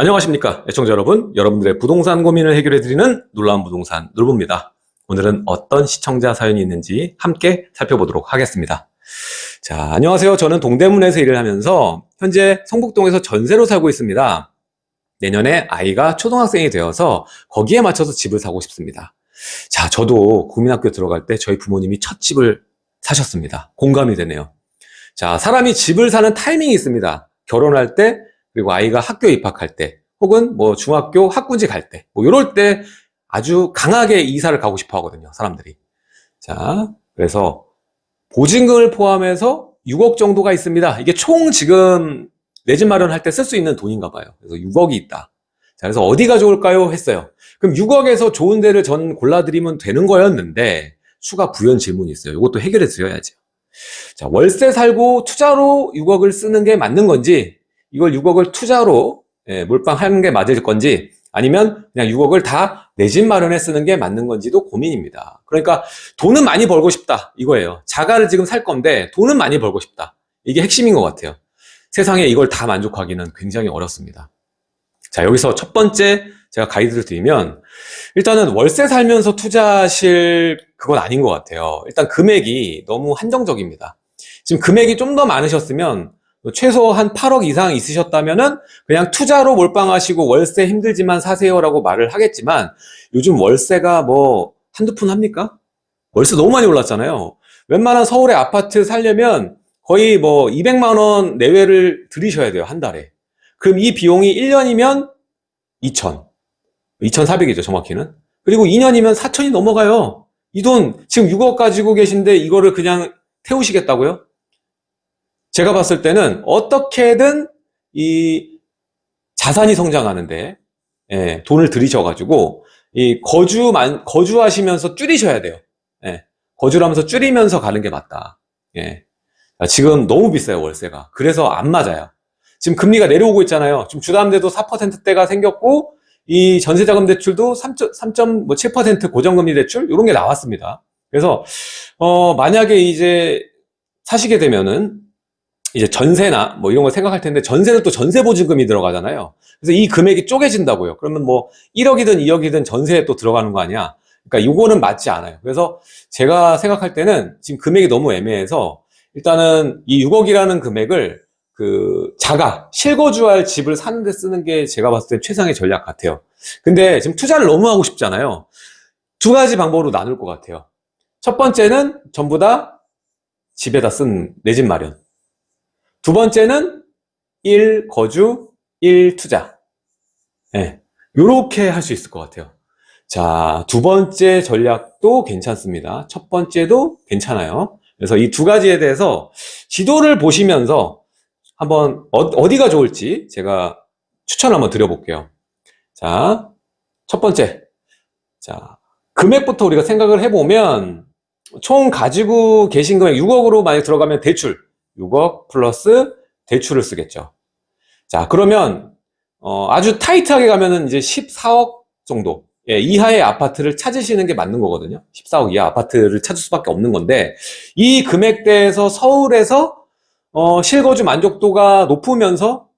안녕하십니까 애청자 여러분. 여러분들의 부동산 고민을 해결해드리는 놀라운 부동산 놀부입니다. 오늘은 어떤 시청자 사연이 있는지 함께 살펴보도록 하겠습니다. 자 안녕하세요. 저는 동대문에서 일을 하면서 현재 성북동에서 전세로 살고 있습니다. 내년에 아이가 초등학생이 되어서 거기에 맞춰서 집을 사고 싶습니다. 자 저도 국민학교 들어갈 때 저희 부모님이 첫 집을 사셨습니다. 공감이 되네요. 자 사람이 집을 사는 타이밍이 있습니다. 결혼할 때 그리고 아이가 학교 입학할 때 혹은 뭐 중학교 학군지 갈 때 뭐 이럴 때 아주 강하게 이사를 가고 싶어 하거든요 사람들이. 자 그래서 보증금을 포함해서 6억 정도가 있습니다. 이게 총 지금 내 집 마련할 때 쓸 수 있는 돈인가 봐요. 그래서 6억이 있다. 자 그래서 어디가 좋을까요? 했어요. 그럼 6억에서 좋은 데를 전 골라드리면 되는 거였는데 추가 부연 질문이 있어요. 이것도 해결해 드려야죠. 자 월세 살고 투자로 6억을 쓰는 게 맞는 건지 이걸 6억을 투자로 예, 몰빵하는 게 맞을 건지 아니면 그냥 6억을 다 내 집 마련에 쓰는 게 맞는 건지도 고민입니다. 그러니까 돈은 많이 벌고 싶다 이거예요. 자가를 지금 살 건데 돈은 많이 벌고 싶다. 이게 핵심인 것 같아요. 세상에 이걸 다 만족하기는 굉장히 어렵습니다. 자 여기서 첫 번째 제가 가이드를 드리면 일단은 월세 살면서 투자하실 그건 아닌 것 같아요. 일단 금액이 너무 한정적입니다. 지금 금액이 좀 더 많으셨으면 최소 한 8억 이상 있으셨다면은 그냥 투자로 몰빵하시고 월세 힘들지만 사세요라고 말을 하겠지만 요즘 월세가 뭐 한두 푼 합니까? 월세 너무 많이 올랐잖아요. 웬만한 서울의 아파트 살려면 거의 뭐 200만 원 내외를 들이셔야 돼요. 한 달에. 그럼 이 비용이 1년이면 2천. 2,400이죠. 정확히는. 그리고 2년이면 4천이 넘어가요. 이 돈 지금 6억 가지고 계신데 이거를 그냥 태우시겠다고요? 제가 봤을 때는 어떻게든 이 자산이 성장하는데 예, 돈을 들이셔가지고 이 거주만 거주하시면서 줄이셔야 돼요. 예, 거주를 하면서 줄이면서 가는 게 맞다. 예, 지금 너무 비싸요 월세가. 그래서 안 맞아요. 지금 금리가 내려오고 있잖아요. 지금 주담대도 4%대가 생겼고 이 전세자금 대출도 3.7%뭐 고정금리 대출 이런 게 나왔습니다. 그래서 어 만약에 이제 사시게 되면은 이제 전세나 뭐 이런 걸 생각할 텐데 전세는 또 전세 보증금이 들어가잖아요. 그래서 이 금액이 쪼개진다고요. 그러면 뭐 1억이든 2억이든 전세에 또 들어가는 거 아니야. 그러니까 요거는 맞지 않아요. 그래서 제가 생각할 때는 지금 금액이 너무 애매해서 일단은 이 6억이라는 금액을 그 자가 실거주할 집을 사는데 쓰는 게 제가 봤을 때 최상의 전략 같아요. 근데 지금 투자를 너무 하고 싶잖아요. 두 가지 방법으로 나눌 것 같아요. 첫 번째는 전부 다 집에다 쓴 내 집 마련. 두 번째는 1 거주, 1 투자. 예. 요렇게 할 수 있을 것 같아요. 자, 두 번째 전략도 괜찮습니다. 첫 번째도 괜찮아요. 그래서 이 두 가지에 대해서 지도를 보시면서 한번 어, 디가 좋을지 제가 추천 한번 드려볼게요. 자, 첫 번째. 자, 금액부터 우리가 생각을 해보면 총 가지고 계신 금액 6억으로 만약 들어가면 대출 6억 플러스 대출을 쓰겠죠. 자, 그러면 어, 아주 타이트하게 가면은 이제 14억 정도 예, 이하의 아파트를 찾으시는 게 맞는 거거든요. 14억 이하 아파트를 찾을 수밖에 없는 건데 이 금액대에서 서울에서 어, 실거주 만족도가 높으면서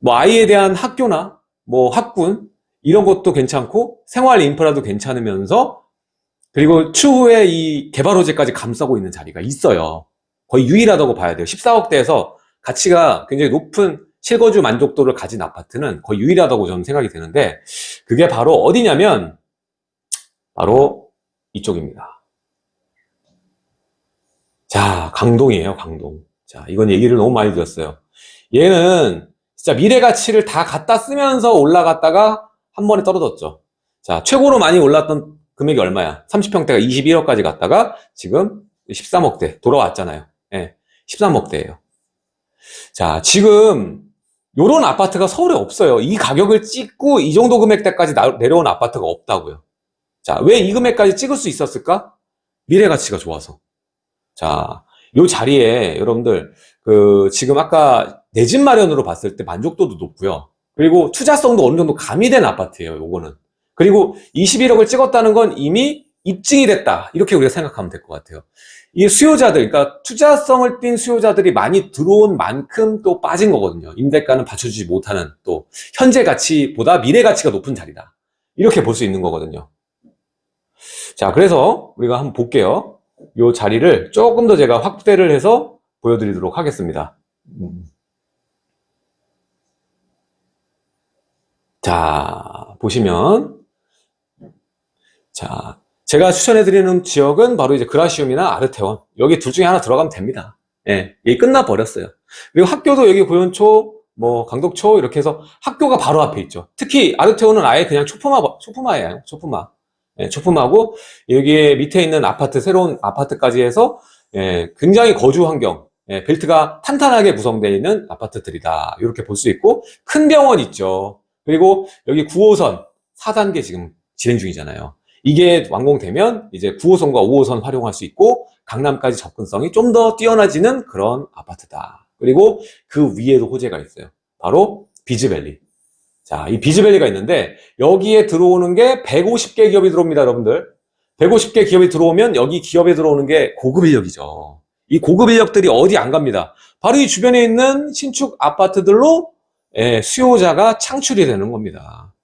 뭐 아이에 대한 학교나 뭐 학군 이런 것도 괜찮고 생활 인프라도 괜찮으면서 그리고 추후에 이 개발 호재까지 감싸고 있는 자리가 있어요. 거의 유일하다고 봐야 돼요. 14억대에서 가치가 굉장히 높은 실거주 만족도를 가진 아파트는 거의 유일하다고 저는 생각이 되는데 그게 바로 어디냐면 바로 이쪽입니다. 자, 강동이에요, 강동. 자, 이건 얘기를 너무 많이 드렸어요. 얘는 진짜 미래 가치를 다 갖다 쓰면서 올라갔다가 한 번에 떨어졌죠. 자, 최고로 많이 올랐던 금액이 얼마야? 30평대가 21억까지 갔다가 지금 13억대 돌아왔잖아요. 예, 13억대예요. 자, 지금 요런 아파트가 서울에 없어요. 이 가격을 찍고 이 정도 금액대까지 내려온 아파트가 없다고요. 자, 왜 이 금액까지 찍을 수 있었을까? 미래 가치가 좋아서. 자, 요 자리에 여러분들 그 지금 아까 내 집 마련으로 봤을 때 만족도도 높고요. 그리고 투자성도 어느 정도 가미된 아파트예요. 요거는. 그리고 21억을 찍었다는 건 이미 입증이 됐다. 이렇게 우리가 생각하면 될 것 같아요. 이 수요자들, 그러니까 투자성을 띈 수요자들이 많이 들어온 만큼 또 빠진 거거든요. 임대가는 받쳐주지 못하는 또 현재 가치보다 미래 가치가 높은 자리다. 이렇게 볼 수 있는 거거든요. 자, 그래서 우리가 한번 볼게요. 이 자리를 조금 더 제가 확대를 해서 보여드리도록 하겠습니다. 음. 자, 보시면 자, 제가 추천해드리는 지역은 바로 이제 그라시움이나 아르테원 여기 둘 중에 하나 들어가면 됩니다. 예, 이게 끝나버렸어요. 그리고 학교도 여기 고현초, 뭐 강덕초 이렇게 해서 학교가 바로 앞에 있죠. 특히 아르테원은 아예 그냥 초품화, 초품화예요. 초품화. 예, 초품화고 여기에 밑에 있는 아파트, 새로운 아파트까지 해서 예, 굉장히 거주 환경, 예, 벨트가 탄탄하게 구성되어 있는 아파트들이다. 이렇게 볼 수 있고 큰 병원 있죠. 그리고 여기 9호선 4단계 지금 진행 중이잖아요. 이게 완공되면 이제 9호선과 5호선 활용할 수 있고 강남까지 접근성이 좀 더 뛰어나지는 그런 아파트다. 그리고 그 위에도 호재가 있어요. 바로 비즈밸리. 자, 이 비즈밸리가 있는데 여기에 들어오는 게 150개 기업이 들어옵니다, 여러분들. 150개 기업이 들어오면 여기 기업에 들어오는 게 고급 인력이죠. 이 고급 인력들이 어디 안 갑니다. 바로 이 주변에 있는 신축 아파트들로 예, 수요자가 창출이 되는 겁니다.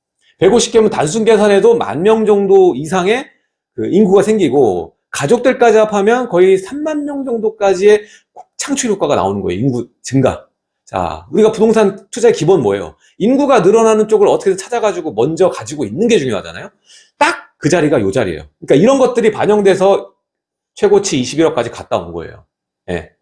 150개면 단순 계산해도 만 명 정도 이상의 그 인구가 생기고 가족들까지 합하면 거의 3만 명 정도까지의 창출 효과가 나오는 거예요. 인구 증가. 자, 우리가 부동산 투자의 기본 뭐예요? 인구가 늘어나는 쪽을 어떻게든 찾아가지고 먼저 가지고 있는 게 중요하잖아요. 딱 그 자리가 요 자리예요. 그러니까 이런 것들이 반영돼서 최고치 21억까지 갔다 온 거예요. 예.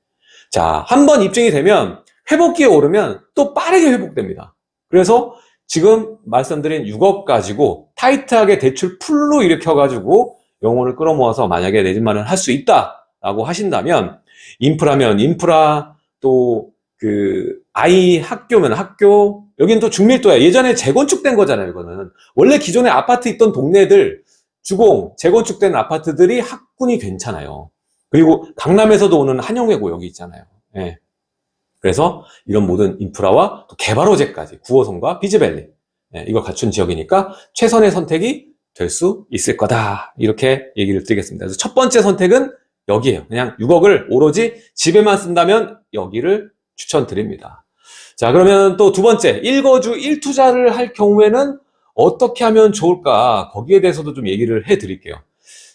자, 한 번 입증이 되면 회복기에 오르면 또 빠르게 회복됩니다. 그래서 지금 말씀드린 6억 가지고 타이트하게 대출 풀로 일으켜가지고 영혼을 끌어모아서 만약에 내 집 마련을 할수 있다라고 하신다면 인프라면 인프라 또 그 아이 학교면 학교 여기는 또 중밀도야. 예전에 재건축된 거잖아요 이거는. 원래 기존에 아파트 있던 동네들 주공 재건축된 아파트들이 학군이 괜찮아요. 그리고 강남에서도 오는 한영외고 여기 있잖아요. 예. 그래서 이런 모든 인프라와 또 개발 호재까지 9호선과 비즈밸리 예, 이걸 갖춘 지역이니까 최선의 선택이 될 수 있을 거다 이렇게 얘기를 드리겠습니다. 그래서 첫 번째 선택은 여기에요. 그냥 6억을 오로지 집에만 쓴다면 여기를 추천드립니다. 자 그러면 또 두 번째 1거주 1투자를 할 경우에는 어떻게 하면 좋을까 거기에 대해서도 좀 얘기를 해 드릴게요.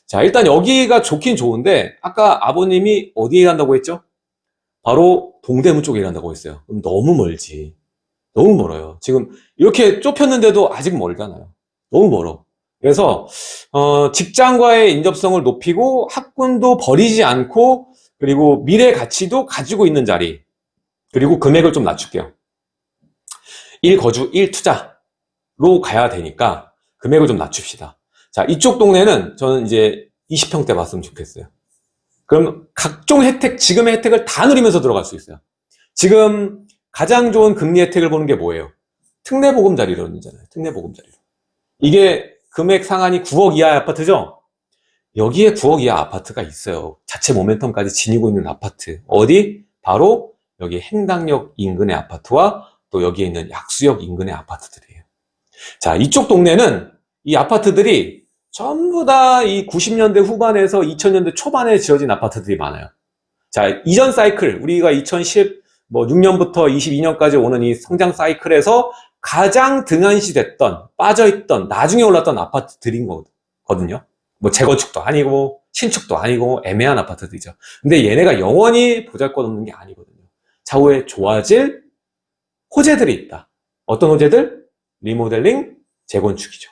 자 일단 여기가 좋긴 좋은데 아까 아버님이 어디에 일한다고 했죠? 바로 동대문 쪽에 일한다고 했어요. 그럼 너무 멀지. 너무 멀어요. 지금 이렇게 좁혔는데도 아직 멀잖아요. 너무 멀어. 그래서 어, 직장과의 인접성을 높이고 학군도 버리지 않고 그리고 미래 가치도 가지고 있는 자리 그리고 금액을 좀 낮출게요. 1거주 1투자로 가야 되니까 금액을 좀 낮춥시다. 자 이쪽 동네는 저는 이제 20평대 봤으면 좋겠어요. 그럼 각종 혜택, 지금의 혜택을 다 누리면서 들어갈 수 있어요. 지금 가장 좋은 금리 혜택을 보는 게 뭐예요? 특례보금자리론이잖아요. 특례보금자리론. 이게 금액 상한이 9억 이하의 아파트죠? 여기에 9억 이하 아파트가 있어요. 자체 모멘텀까지 지니고 있는 아파트. 어디? 바로 여기 행당역 인근의 아파트와 또 여기에 있는 약수역 인근의 아파트들이에요. 자, 이쪽 동네는 이 아파트들이 전부 다 이 90년대 후반에서 2000년대 초반에 지어진 아파트들이 많아요. 자, 이전 사이클, 우리가 2010, 뭐 6년부터 22년까지 오는 이 성장 사이클에서 가장 등한시 됐던, 빠져있던, 나중에 올랐던 아파트들인 거거든요. 뭐 재건축도 아니고, 신축도 아니고, 애매한 아파트들이죠. 근데 얘네가 영원히 보잘 것 없는 게 아니거든요. 차후에 좋아질 호재들이 있다. 어떤 호재들? 리모델링, 재건축이죠.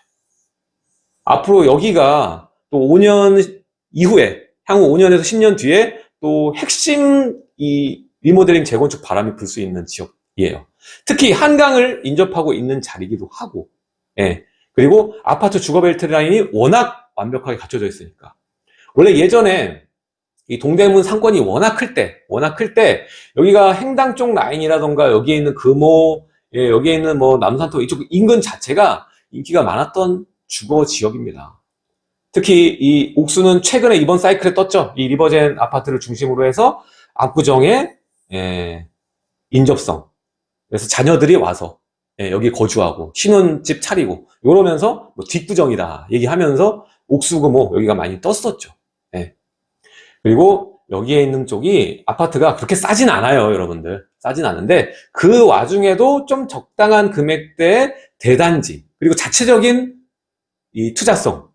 앞으로 여기가 또 5년 이후에 향후 5년에서 10년 뒤에 또 핵심 이 리모델링 재건축 바람이 불 수 있는 지역이에요. 특히 한강을 인접하고 있는 자리기도 하고, 예. 그리고 아파트 주거벨트 라인이 워낙 완벽하게 갖춰져 있으니까. 원래 예전에 이 동대문 상권이 워낙 클 때, 워낙 클 때, 여기가 행당 쪽 라인이라던가 여기에 있는 금호, 예, 여기에 있는 뭐 남산터 이쪽 인근 자체가 인기가 많았던 주거 지역입니다. 특히 이 옥수는 최근에 이번 사이클에 떴죠. 이 리버젠 아파트를 중심으로 해서 압구정의 예, 인접성. 그래서 자녀들이 와서 예, 여기 거주하고 신혼집 차리고 이러면서 뭐 뒷구정이다 얘기하면서 옥수금호 여기가 많이 떴었죠. 예. 그리고 여기에 있는 쪽이 아파트가 그렇게 싸진 않아요, 여러분들. 싸진 않은데 그 와중에도 좀 적당한 금액대의 대단지 그리고 자체적인 이 투자성,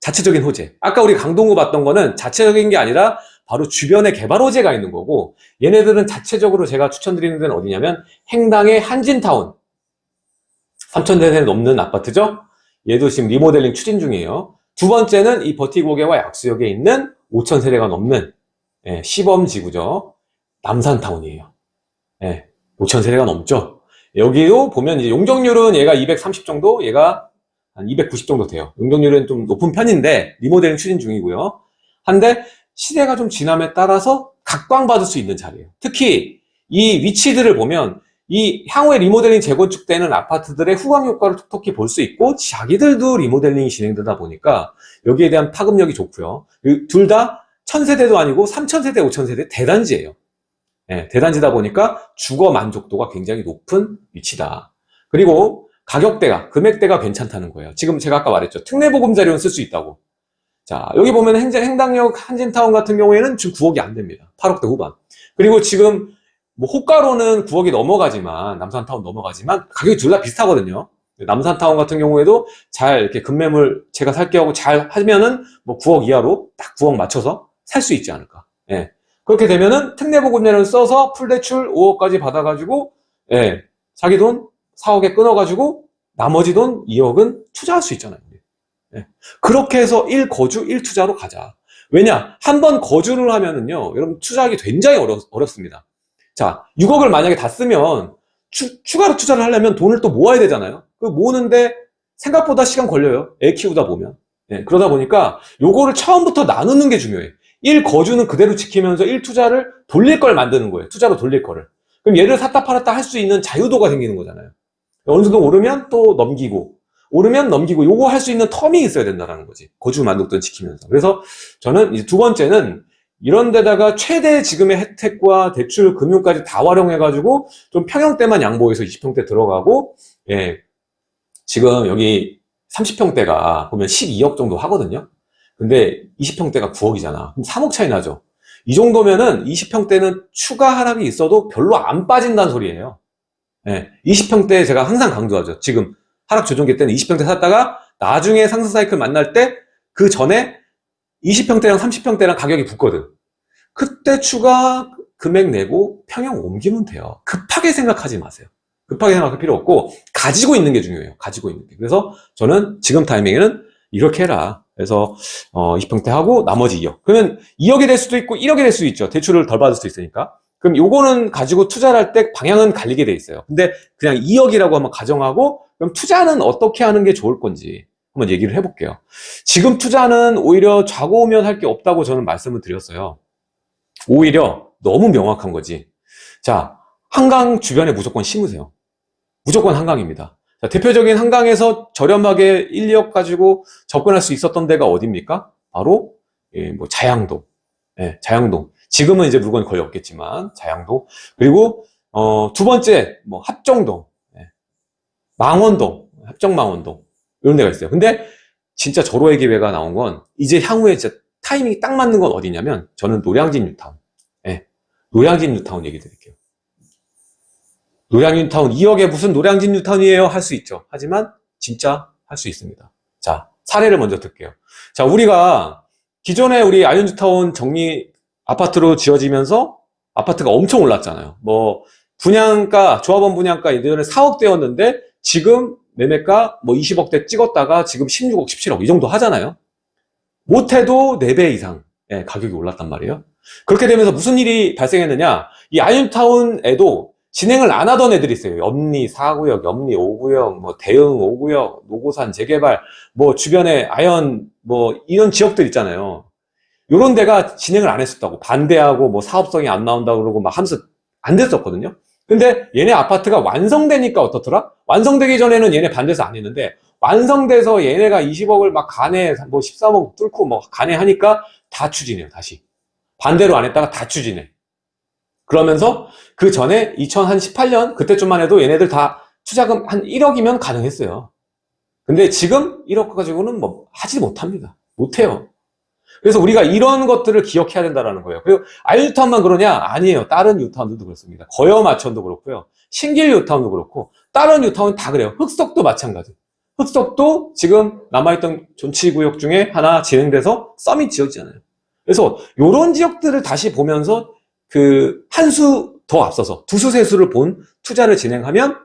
자체적인 호재. 아까 우리 강동구 봤던 거는 자체적인 게 아니라 바로 주변에 개발 호재가 있는 거고 얘네들은 자체적으로 제가 추천드리는 데는 어디냐면 행당의 한진타운 3,000세대 넘는 아파트죠. 얘도 지금 리모델링 추진 중이에요. 두 번째는 이 버티고개와 약수역에 있는 5,000세대가 넘는 예, 시범지구죠. 남산타운이에요. 예, 5,000세대가 넘죠. 여기도 보면 이제 용적률은 얘가 230 정도, 얘가 한 290 정도 돼요. 용적률은 좀 높은 편인데 리모델링 추진 중이고요. 한데 시대가 좀 지남에 따라서 각광받을 수 있는 자리예요. 특히 이 위치들을 보면 이 향후에 리모델링 재건축되는 아파트들의 후광 효과를 톡톡히 볼 수 있고 자기들도 리모델링이 진행되다 보니까 여기에 대한 파급력이 좋고요. 둘 다 천세대도 아니고 삼천세대, 오천세대 대단지예요. 네, 대단지다 보니까 주거 만족도가 굉장히 높은 위치다. 그리고 가격대가, 금액대가 괜찮다는 거예요. 지금 제가 아까 말했죠. 특례보금자료는 쓸 수 있다고. 자, 여기 보면 행정, 행당역 한진타운 같은 경우에는 지금 9억이 안 됩니다. 8억대 후반. 그리고 지금 뭐 호가로는 9억이 넘어가지만 남산타운 넘어가지만 가격이 둘 다 비슷하거든요. 남산타운 같은 경우에도 잘 이렇게 급매물 제가 살게 하고 잘 하면은 뭐 9억 이하로 딱 9억 맞춰서 살 수 있지 않을까. 예. 그렇게 되면은 특례보금자를 써서 풀대출 5억까지 받아가지고 예. 자기 돈 4억에 끊어가지고 나머지 돈 2억은 투자할 수 있잖아요. 예. 그렇게 해서 1거주 1투자로 가자. 왜냐? 한 번 거주를 하면은요, 여러분 투자하기 굉장히 어렵, 어렵습니다. 자, 6억을 만약에 다 쓰면 추, 추가로 투자를 하려면 돈을 또 모아야 되잖아요. 그 모으는데 생각보다 시간 걸려요. 애 키우다 보면. 예, 그러다 보니까 요거를 처음부터 나누는 게 중요해. 1 거주는 그대로 지키면서 1 투자를 돌릴 걸 만드는 거예요. 투자로 돌릴 거를. 그럼 얘를 샀다 팔았다 할 수 있는 자유도가 생기는 거잖아요. 어느 정도 오르면 또 넘기고 오르면 넘기고 요거 할 수 있는 텀이 있어야 된다는 거지. 거주 만족도 지키면서. 그래서 저는 이제 두 번째는 이런 데다가 최대 지금의 혜택과 대출 금융까지 다 활용해 가지고 좀 평형대만 양보해서 20평대 들어가고, 예. 지금 여기 30평대가 보면 12억 정도 하거든요. 근데 20평대가 9억이잖아. 그럼 3억 차이 나죠. 이 정도면은 20평대는 추가 하락이 있어도 별로 안 빠진다는 소리예요. 예. 20평대 제가 항상 강조하죠. 지금 하락 조정기 때는 20평대 샀다가 나중에 상승 사이클 만날 때 그 전에 20평대랑 30평대랑 가격이 붙거든. 그때 추가 금액 내고 평형 옮기면 돼요. 급하게 생각하지 마세요. 급하게 생각할 필요 없고 가지고 있는 게 중요해요. 가지고 있는 게. 그래서 저는 지금 타이밍에는 이렇게 해라. 그래서 어 20평대 하고 나머지 2억. 그러면 2억이 될 수도 있고 1억이 될 수도 있죠. 대출을 덜 받을 수도 있으니까. 그럼 요거는 가지고 투자를 할 때 방향은 갈리게 돼 있어요. 근데 그냥 2억이라고 한번 가정하고 그럼 투자는 어떻게 하는 게 좋을 건지 한번 얘기를 해볼게요. 지금 투자는 오히려 좌고우면 할 게 없다고 저는 말씀을 드렸어요. 오히려 너무 명확한 거지. 자, 한강 주변에 무조건 심으세요. 무조건 한강입니다. 자, 대표적인 한강에서 저렴하게 1, 2억 가지고 접근할 수 있었던 데가 어디입니까? 바로 예, 뭐 자양동. 예, 자양동. 지금은 이제 물건이 거의 없겠지만 자양동. 그리고 어, 두 번째 뭐 합정동. 예, 망원동. 합정 망원동. 이런 데가 있어요. 근데 진짜 절호의 기회가 나온 건 이제 향후에 진짜 타이밍이 딱 맞는 건 어디냐면 저는 노량진 뉴타운. 예. 노량진 뉴타운 얘기 드릴게요. 노량진 뉴타운 2억에 무슨 노량진 뉴타운이에요? 할 수 있죠. 하지만 진짜 할 수 있습니다. 자, 사례를 먼저 들게요. 자, 우리가 기존에 우리 아현 뉴타운 정리 아파트로 지어지면서 아파트가 엄청 올랐잖아요. 뭐 분양가, 조합원 분양가 예전에 4억대였는데 지금 매매가 뭐 20억대 찍었다가 지금 16억, 17억 이 정도 하잖아요. 못해도 4배 이상 예, 가격이 올랐단 말이에요. 그렇게 되면서 무슨 일이 발생했느냐 이 아현뉴타운에도 진행을 안 하던 애들이 있어요. 염리 4구역, 염리 5구역, 뭐 대흥 5구역, 노고산 재개발, 뭐 주변에 아연 뭐 이런 지역들 있잖아요. 요런 데가 진행을 안 했었다고 반대하고 뭐 사업성이 안 나온다고 그러고 막 하면서 안 됐었거든요. 근데 얘네 아파트가 완성되니까 어떻더라? 완성되기 전에는 얘네 반대해서 안 했는데 완성돼서 얘네가 20억을 막 간에 뭐 13억 뚫고 뭐 간에 하니까 다 추진해요 다시 반대로 안 했다가 다 추진해 그러면서 그 전에 2018년 그때쯤만 해도 얘네들 다 투자금 한 1억이면 가능했어요 근데 지금 1억 가지고는 뭐 하지 못합니다 못해요. 그래서 우리가 이런 것들을 기억해야 된다는 거예요. 그리고 알유타운만 그러냐? 아니에요. 다른 유타운들도 그렇습니다. 거여마천도 그렇고요. 신길 유타운도 그렇고 다른 유타운 다 그래요. 흑석도 마찬가지. 흑석도 지금 남아있던 존치구역 중에 하나 진행돼서 썸이 지어지잖아요. 그래서 이런 지역들을 다시 보면서 그 한 수 더 앞서서 두 수 세 수를 본 투자를 진행하면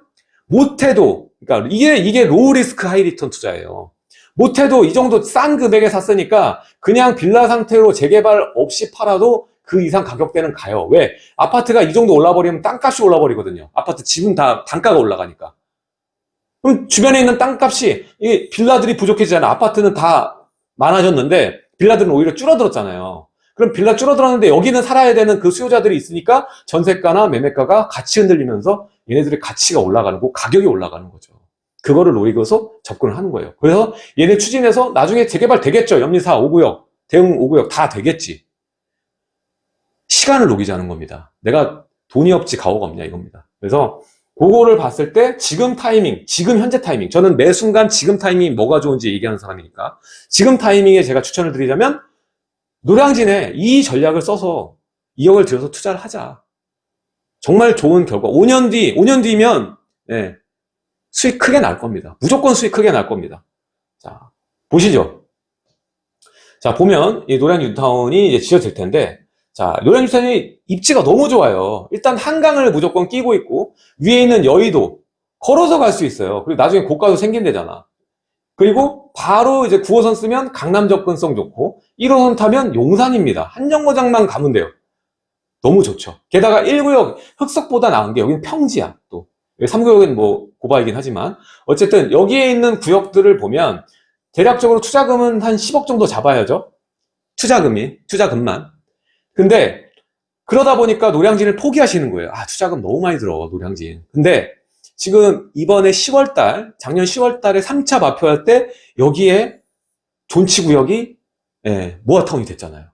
못해도 그러니까 이게 이게 low risk high return 투자예요. 못해도 이 정도 싼 금액에 샀으니까 그냥 빌라 상태로 재개발 없이 팔아도 그 이상 가격대는 가요. 왜? 아파트가 이 정도 올라버리면 땅값이 올라버리거든요. 아파트 지분 단가가 올라가니까. 그럼 주변에 있는 땅값이 이 빌라들이 부족해지잖아. 아파트는 다 많아졌는데 빌라들은 오히려 줄어들었잖아요. 그럼 빌라 줄어들었는데 여기는 살아야 되는 그 수요자들이 있으니까 전세가나 매매가가 같이 흔들리면서 얘네들의 가치가 올라가는 거, 가격이 올라가는 거죠. 그거를 노리고서 접근을 하는 거예요. 그래서 얘네 추진해서 나중에 재개발 되겠죠. 염리사 5구역, 대응 5구역 다 되겠지. 시간을 녹이자는 겁니다. 내가 돈이 없지 가오가 없냐 이겁니다. 그래서 그거를 봤을 때 지금 타이밍, 지금 현재 타이밍. 저는 매 순간 지금 타이밍이 뭐가 좋은지 얘기하는 사람이니까 지금 타이밍에 제가 추천을 드리자면 노량진에 이 전략을 써서 2억을 들여서 투자를 하자. 정말 좋은 결과. 5년 뒤, 5년 뒤면 예, 수익 크게 날 겁니다. 무조건 수익 크게 날 겁니다. 자, 보시죠. 자, 보면 이 노량진 뉴타운이 이제 지어질 텐데 자, 노량진 뉴타운이 입지가 너무 좋아요. 일단 한강을 무조건 끼고 있고 위에 있는 여의도 걸어서 갈 수 있어요. 그리고 나중에 고가도 생긴대잖아. 그리고 바로 이제 9호선 쓰면 강남 접근성 좋고 1호선 타면 용산입니다. 한정거장만 가면 돼요. 너무 좋죠. 게다가 1구역 흑석보다 나은 게 여기는 평지야. 또 3구역은 뭐 고바이긴 하지만 어쨌든 여기에 있는 구역들을 보면 대략적으로 투자금은 한 10억 정도 잡아야죠. 투자금이 투자금만. 근데 그러다 보니까 노량진을 포기하시는 거예요. 아 투자금 너무 많이 들어 노량진. 근데 지금 이번에 10월달 작년 10월달에 3차 발표할 때 여기에 존치 구역이 예, 모아타운이 됐잖아요.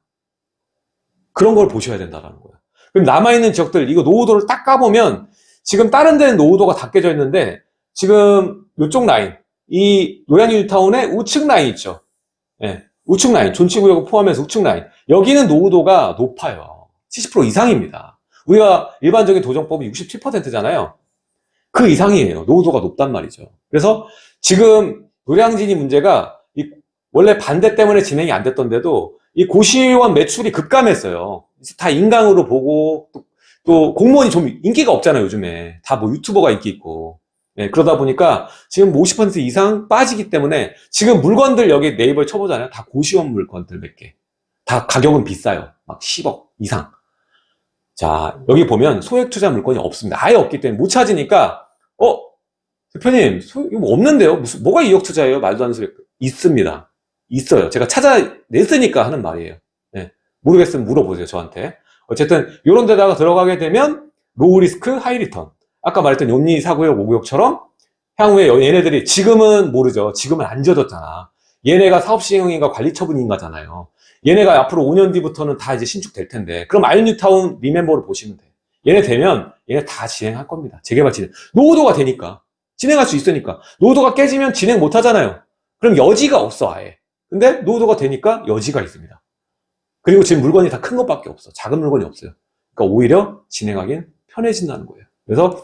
그런 걸 보셔야 된다는 거예요. 그럼 남아있는 지역들 이거 노후도를 딱 까보면 지금 다른 데는 노후도가 다 깨져 있는데 지금 이쪽 라인 이 노량진 뉴타운의 우측 라인 있죠. 예, 우측 라인 존치구역을 포함해서 우측 라인 여기는 노후도가 높아요. 70% 이상입니다. 우리가 일반적인 도정법이 67%잖아요. 그 이상이에요. 노후도가 높단 말이죠. 그래서 지금 노량진이 문제가 원래 반대 때문에 진행이 안 됐던데도 이 고시원 매출이 급감했어요. 다 인강으로 보고 또, 또 공무원이 좀 인기가 없잖아요 요즘에. 다 뭐 유튜버가 인기 있고. 네, 그러다 보니까 지금 50% 이상 빠지기 때문에 지금 물건들 여기 네이버에 쳐보잖아요. 다 고시원 물건들 몇 개. 다 가격은 비싸요. 막 10억 이상. 자 여기 보면 소액 투자 물건이 없습니다. 아예 없기 때문에 못 찾으니까 어 대표님 소, 이거 뭐 없는데요? 무슨 뭐가 2억 투자예요? 말도 안 되는 소리. 있습니다. 있어요. 제가 찾아냈으니까 하는 말이에요. 모르겠으면 물어보세요 저한테 어쨌든 이런 데다가 들어가게 되면 low risk high return. 아까 말했던 염리 사구역 오구역처럼 향후에 얘네들이 지금은 모르죠. 지금은 안 지어졌잖아. 얘네가 사업시행인가 관리처분인가잖아요. 얘네가 앞으로 5년 뒤부터는 다 이제 신축될 텐데. 그럼 아현뉴타운 remember를 보시면 돼. 얘네 되면 얘네 다 진행할 겁니다. 재개발 진행. 노후도가 되니까. 진행할 수 있으니까. 노후도가 깨지면 진행 못 하잖아요. 그럼 여지가 없어 아예. 근데 노후도가 되니까 여지가 있습니다 그리고 지금 물건이 다 큰 것밖에 없어. 작은 물건이 없어요. 그러니까 오히려 진행하기는 편해진다는 거예요. 그래서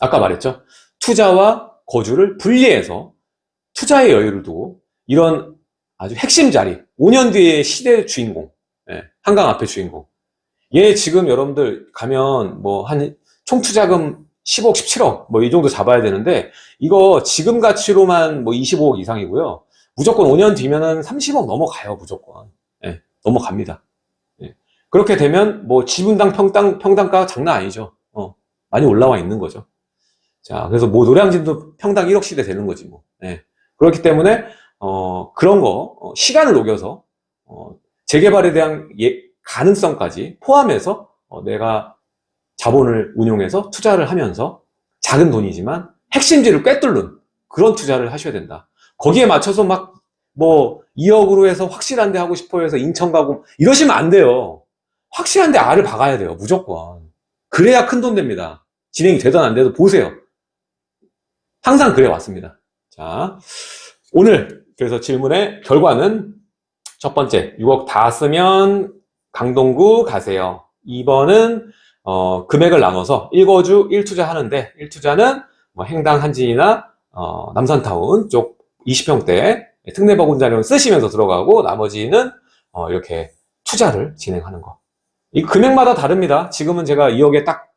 아까 말했죠. 투자와 거주를 분리해서 투자의 여유를 두고 이런 아주 핵심 자리, 5년 뒤의 시대 주인공, 예, 한강 앞에 주인공. 얘 지금 여러분들 가면 뭐 한 총 투자금 10억, 17억 뭐 이 정도 잡아야 되는데 이거 지금 가치로만 뭐 25억 이상이고요. 무조건 5년 뒤면은 30억 넘어가요, 무조건. 넘어갑니다. 예. 그렇게 되면 뭐 지분당 평당, 평당가가 장난 아니죠. 어, 많이 올라와 있는 거죠. 자, 그래서 뭐 노량진도 평당 1억 시대 되는 거지 뭐. 예. 그렇기 때문에 어, 그런 거 어, 시간을 녹여서 어, 재개발에 대한 예, 가능성까지 포함해서 어, 내가 자본을 운용해서 투자를 하면서 작은 돈이지만 핵심지를 꿰뚫는 그런 투자를 하셔야 된다. 거기에 맞춰서 막 뭐 2억으로 해서 확실한 데 하고 싶어 해서 인천 가고 이러시면 안 돼요. 확실한 데 알을 박아야 돼요. 무조건. 그래야 큰 돈 됩니다. 진행이 되든 안 돼도 보세요. 항상 그래 왔습니다. 자, 오늘 그래서 질문의 결과는 첫 번째, 6억 다 쓰면 강동구 가세요. 2번은 어, 금액을 나눠서 1거주 1투자 하는데 1투자는 뭐 행당 한진이나 어, 남산타운 쪽 20평대 특례버군자료 쓰시면서 들어가고 나머지는 어, 이렇게 투자를 진행하는 거. 이 금액마다 다릅니다. 지금은 제가 2억에 딱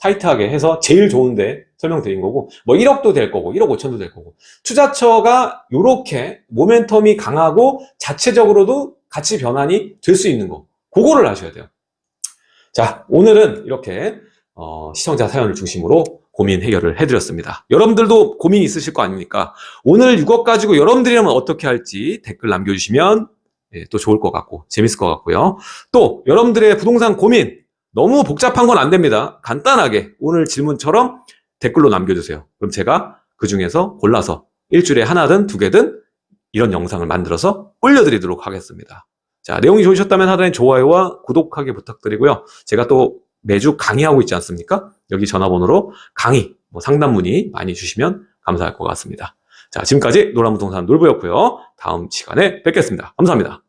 타이트하게 해서 제일 좋은데 설명드린 거고 뭐 1억도 될 거고 1억 5천도 될 거고 투자처가 이렇게 모멘텀이 강하고 자체적으로도 가치 변환이 될 수 있는 거 그거를 아셔야 돼요 자 오늘은 이렇게 어, 시청자 사연을 중심으로 고민 해결을 해드렸습니다 여러분들도 고민 있으실 거 아닙니까 오늘 6억 가지고 여러분들이라면 어떻게 할지 댓글 남겨주시면 예, 또 좋을 것 같고 재밌을 것 같고요 또 여러분들의 부동산 고민 너무 복잡한 건 안 됩니다. 간단하게 오늘 질문처럼 댓글로 남겨주세요. 그럼 제가 그 중에서 골라서 일주일에 하나든 두 개든 이런 영상을 만들어서 올려드리도록 하겠습니다. 자, 내용이 좋으셨다면 하단에 좋아요와 구독하기 부탁드리고요. 제가 또 매주 강의하고 있지 않습니까? 여기 전화번호로 강의, 뭐 상담 문의 많이 주시면 감사할 것 같습니다. 자, 지금까지 노란부동산 놀부였고요. 다음 시간에 뵙겠습니다. 감사합니다.